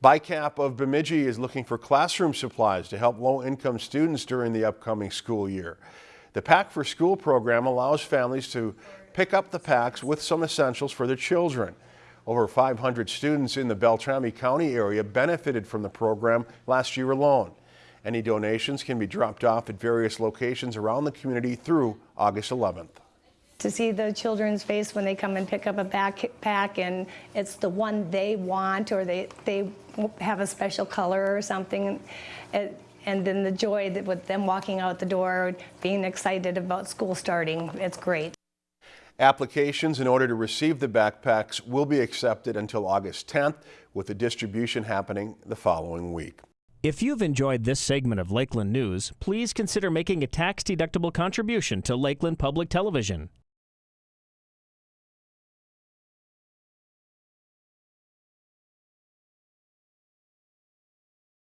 BICAP of Bemidji is looking for classroom supplies to help low-income students during the upcoming school year. The Pack for School program allows families to pick up the packs with some essentials for their children. Over 500 students in the Beltrami County area benefited from the program last year alone. Any donations can be dropped off at various locations around the community through August 11th to see the children's face when they come and pick up a backpack and it's the one they want or they, they have a special color or something. And then the joy that with them walking out the door, being excited about school starting, it's great. Applications in order to receive the backpacks will be accepted until August 10th, with the distribution happening the following week. If you've enjoyed this segment of Lakeland News, please consider making a tax-deductible contribution to Lakeland Public Television.